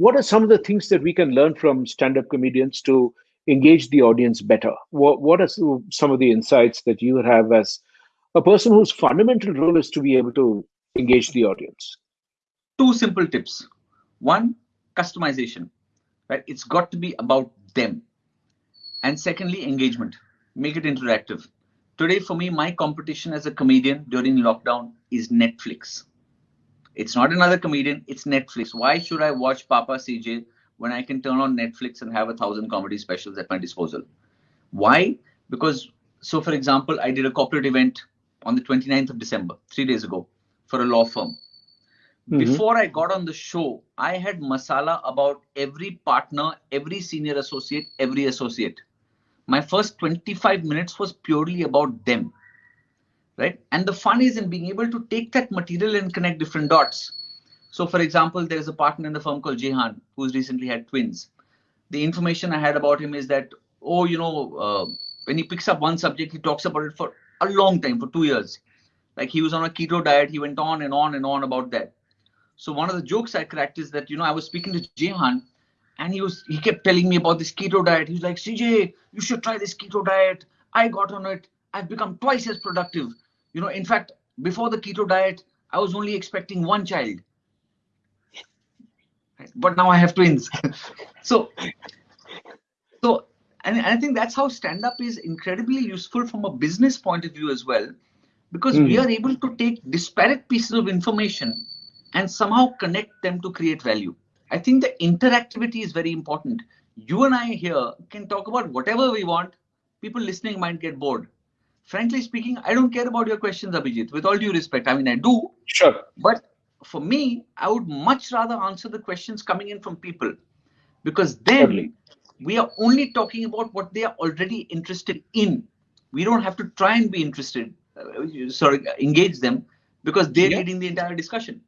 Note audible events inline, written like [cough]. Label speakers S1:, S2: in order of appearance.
S1: what are some of the things that we can learn from stand-up comedians to engage the audience better? What, what are some of the insights that you have as a person whose fundamental role is to be able to engage the audience?
S2: Two simple tips. One, customization, right? It's got to be about them. And secondly, engagement. Make it interactive. Today, for me, my competition as a comedian during lockdown is Netflix. It's not another comedian, it's Netflix. Why should I watch Papa CJ when I can turn on Netflix and have a thousand comedy specials at my disposal? Why? Because, so for example, I did a corporate event on the 29th of December, three days ago, for a law firm. Mm-hmm. Before I got on the show, I had masala about every partner, every senior associate, every associate. My first 25 minutes was purely about them right? And the fun is in being able to take that material and connect different dots. So, for example, there's a partner in the firm called Jehan who's recently had twins. The information I had about him is that, oh, you know, uh, when he picks up one subject, he talks about it for a long time, for two years. Like he was on a keto diet, he went on and on and on about that. So one of the jokes I cracked is that, you know, I was speaking to Jehan and he was he kept telling me about this keto diet. He's like, CJ, you should try this keto diet. I got on it. I've become twice as productive. You know, in fact, before the keto diet, I was only expecting one child. But now I have twins. [laughs] so, so, and I think that's how stand up is incredibly useful from a business point of view as well, because mm. we hmm. are able to take disparate pieces of information and somehow connect them to create value. I think the interactivity is very important. You and I here can talk about whatever we want. People listening might get bored frankly speaking, I don't care about your questions, Abhijit, with all due respect. I mean, I do.
S1: Sure.
S2: But for me, I would much rather answer the questions coming in from people because then totally. we are only talking about what they are already interested in. We don't have to try and be interested, uh, sorry, engage them because they're yeah. leading the entire discussion.